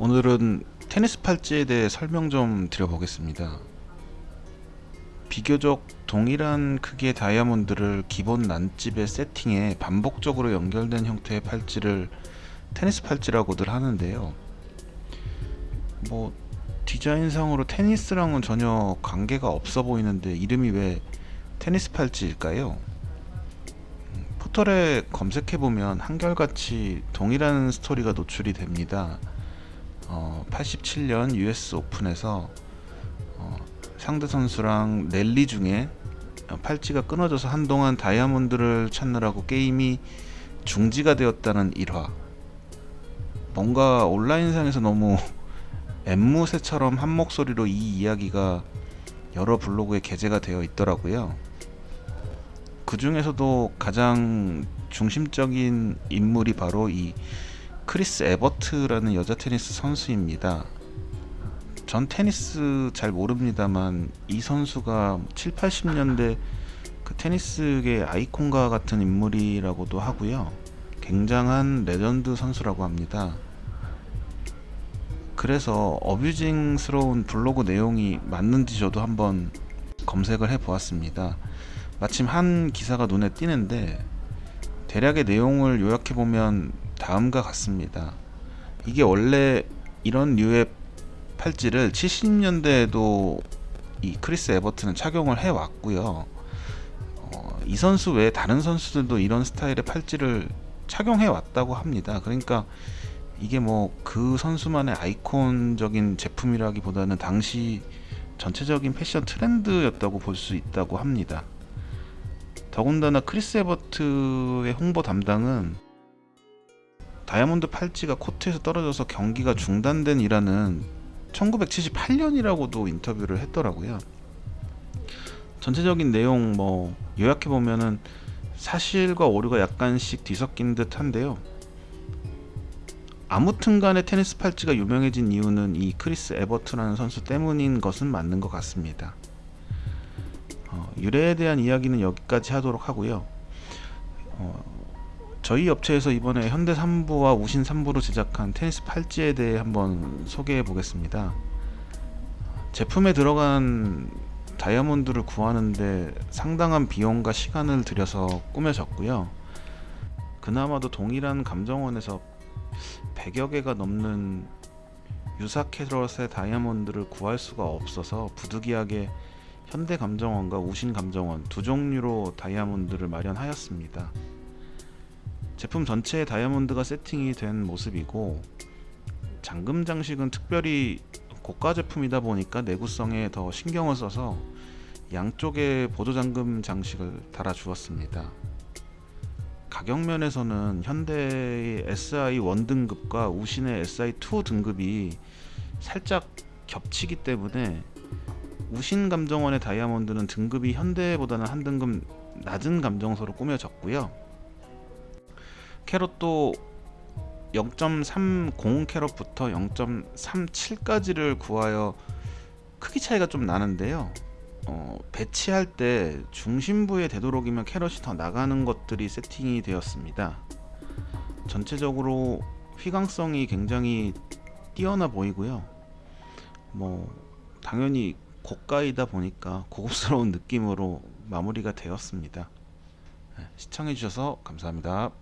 오늘은 테니스 팔찌에 대해 설명 좀 드려보겠습니다. 비교적 동일한 크기의 다이아몬드를 기본 난집에 세팅해 반복적으로 연결된 형태의 팔찌를 테니스 팔찌라고들 하는데요. 뭐 디자인상으로 테니스랑은 전혀 관계가 없어 보이는데 이름이 왜 테니스 팔찌일까요? 음, 포털에 검색해보면 한결같이 동일한 스토리가 노출이 됩니다. 어, 87년 US 오픈에서 어, 상대 선수랑 랠리 중에 팔찌가 끊어져서 한동안 다이아몬드를 찾느라고 게임이 중지가 되었다는 일화. 뭔가 온라인상에서 너무 앵무새처럼 한 목소리로 이 이야기가 여러 블로그에 게재가 되어 있더라고요. 그 중에서도 가장 중심적인 인물이 바로 이 크리스 에버트라는 여자 테니스 선수입니다. 전 테니스 잘 모릅니다만 이 선수가 7, 80년대 그 테니스계 아이콘과 같은 인물이라고도 하고요. 굉장한 레전드 선수라고 합니다. 그래서 abusing스러운 블로그 내용이 맞는지 저도 한번 검색을 해 보았습니다. 마침 한 기사가 눈에 띄는데 대략의 내용을 요약해 보면 다음과 같습니다. 이게 원래 이런 류의 팔찌를 70년대에도 이 크리스 에버튼은 착용을 해 왔고요. 어, 이 선수 외에 다른 선수들도 이런 스타일의 팔찌를 착용해 왔다고 합니다. 그러니까 이게 뭐 그 선수만의 아이콘적인 제품이라기보다는 당시 전체적인 패션 트렌드였다고 볼 수 있다고 합니다. 더군다나 크리스 에버트의 홍보 담당은 다이아몬드 팔찌가 코트에서 떨어져서 경기가 중단된 이라는 1978년이라고도 인터뷰를 했더라고요. 전체적인 내용 뭐 요약해 보면은 사실과 오류가 약간씩 뒤섞인 듯한데요. 아무튼 간에 테니스 팔찌가 유명해진 이유는 이 크리스 에버트라는 선수 때문인 것은 맞는 것 같습니다. 어, 유래에 대한 이야기는 여기까지 하도록 하고요. 어, 저희 업체에서 이번에 현대 3부와 우신 3부로 제작한 테니스 팔찌에 대해 한번 소개해 보겠습니다. 제품에 들어간 다이아몬드를 구하는데 상당한 비용과 시간을 들여서 꾸며졌고요. 그나마도 동일한 감정원에서 100여 개가 넘는 유사 캐럿의 다이아몬드를 구할 수가 없어서 부득이하게 현대 감정원과 우신 감정원 두 종류로 다이아몬드를 마련하였습니다. 제품 전체에 다이아몬드가 세팅이 된 모습이고 잠금 장식은 특별히 고가 제품이다 보니까 내구성에 더 신경을 써서 양쪽에 보조 잠금 장식을 달아 주었습니다. 가격 면에서는 현대의 SI 1 등급과 우신의 SI 2 등급이 살짝 겹치기 때문에 우신 감정원의 다이아몬드는 등급이 현대보다는 한 등급 낮은 감정서로 꾸며졌고요. 캐럿도 0.30 캐럿부터 0.37까지를 구하여 크기 차이가 좀 나는데요. 어, 배치할 때 중심부에 되도록이면 캐럿이 더 나가는 것들이 세팅이 되었습니다. 전체적으로 휘광성이 굉장히 뛰어나 보이고요. 뭐 당연히 고가이다 보니까 고급스러운 느낌으로 마무리가 되었습니다. 네, 시청해주셔서 감사합니다